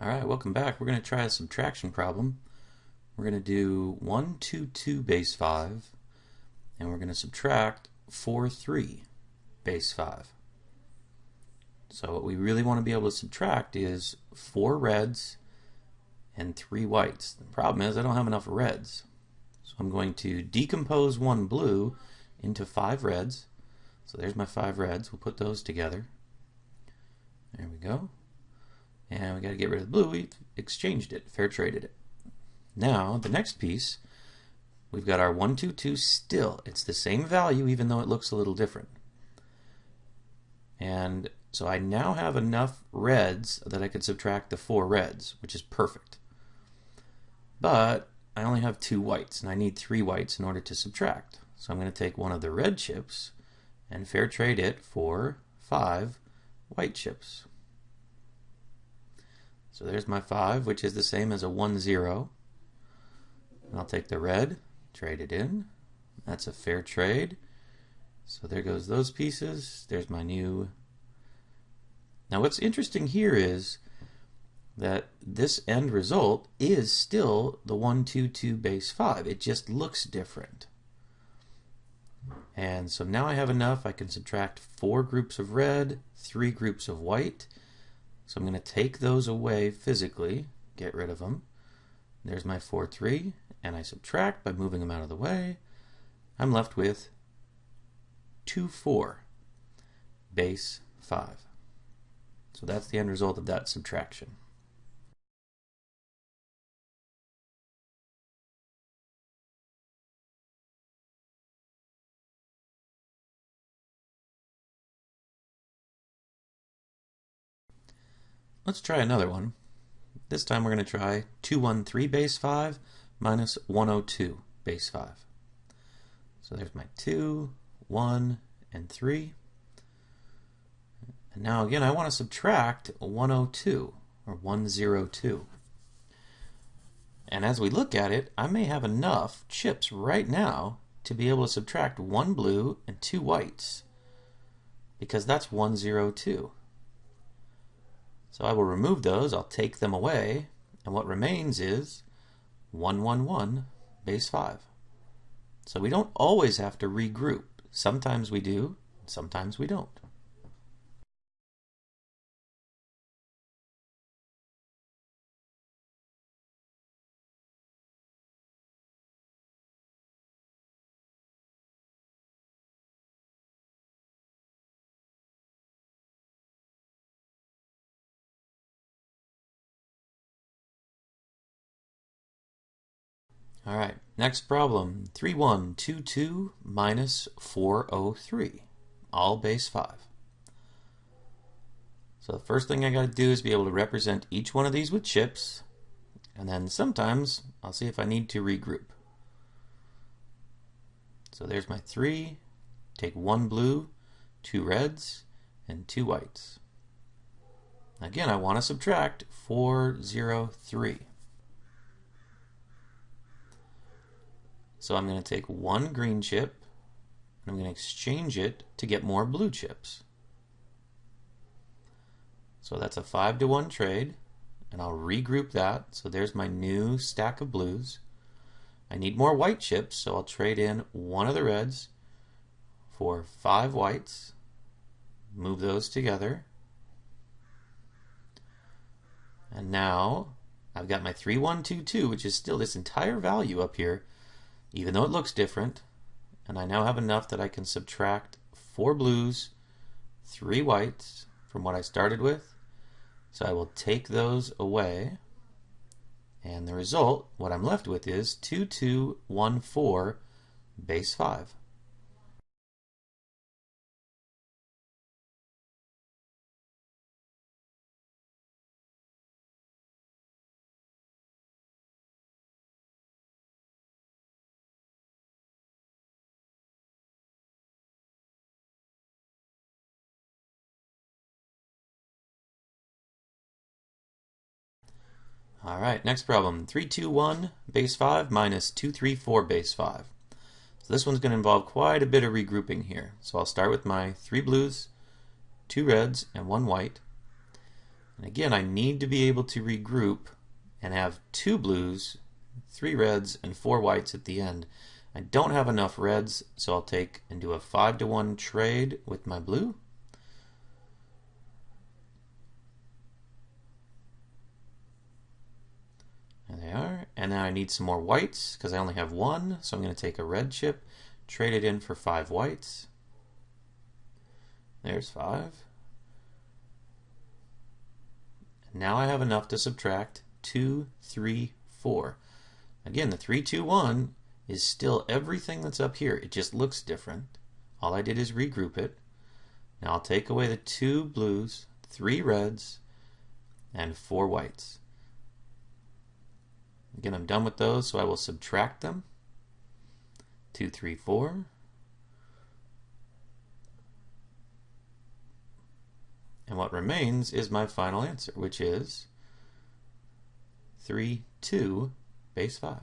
Alright, welcome back. We're going to try a subtraction problem. We're going to do 1, 2, 2 base 5, and we're going to subtract 4, 3 base 5. So what we really want to be able to subtract is 4 reds and 3 whites. The problem is I don't have enough reds. So I'm going to decompose one blue into 5 reds. So there's my 5 reds. We'll put those together. There we go. And we got to get rid of the blue. We've exchanged it, fair traded it. Now, the next piece, we've got our 122 still. It's the same value even though it looks a little different. And so I now have enough reds that I could subtract the four reds, which is perfect. But I only have two whites, and I need three whites in order to subtract. So I'm going to take one of the red chips and fair trade it for five white chips. So there's my 5, which is the same as a 1, 0. And I'll take the red, trade it in. That's a fair trade. So there goes those pieces. There's my new. Now what's interesting here is that this end result is still the 1, 2, 2 base 5. It just looks different. And so now I have enough. I can subtract four groups of red, three groups of white, so I'm going to take those away physically, get rid of them. There's my 4, 3, and I subtract by moving them out of the way. I'm left with 2, 4, base 5. So that's the end result of that subtraction. Let's try another one. This time we're going to try 213 base 5 minus 102 base 5. So there's my 2, 1, and 3. And now again I want to subtract 102 or 102. And as we look at it, I may have enough chips right now to be able to subtract one blue and two whites because that's 102. So I will remove those, I'll take them away, and what remains is 111 base 5. So we don't always have to regroup. Sometimes we do, sometimes we don't. All right, next problem. 3122 minus 403, all base 5. So the first thing I got to do is be able to represent each one of these with chips, and then sometimes I'll see if I need to regroup. So there's my 3, take one blue, two reds, and two whites. Again, I want to subtract 403. So I'm going to take one green chip and I'm going to exchange it to get more blue chips. So that's a 5 to 1 trade and I'll regroup that. So there's my new stack of blues. I need more white chips so I'll trade in one of the reds for 5 whites. Move those together. And now I've got my 3122 which is still this entire value up here even though it looks different. And I now have enough that I can subtract four blues, three whites from what I started with. So I will take those away. And the result, what I'm left with is 2214 base 5. All right, next problem. 321 base 5 minus 234 base 5. So this one's going to involve quite a bit of regrouping here. So I'll start with my three blues, two reds, and one white. And again, I need to be able to regroup and have two blues, three reds, and four whites at the end. I don't have enough reds, so I'll take and do a 5 to 1 trade with my blue. And now I need some more whites because I only have one, so I'm going to take a red chip, trade it in for five whites. There's five. Now I have enough to subtract two, three, four. Again, the three, two, one is still everything that's up here. It just looks different. All I did is regroup it. Now I'll take away the two blues, three reds, and four whites. Again, I'm done with those, so I will subtract them. 2, 3, 4. And what remains is my final answer, which is 3, 2, base 5.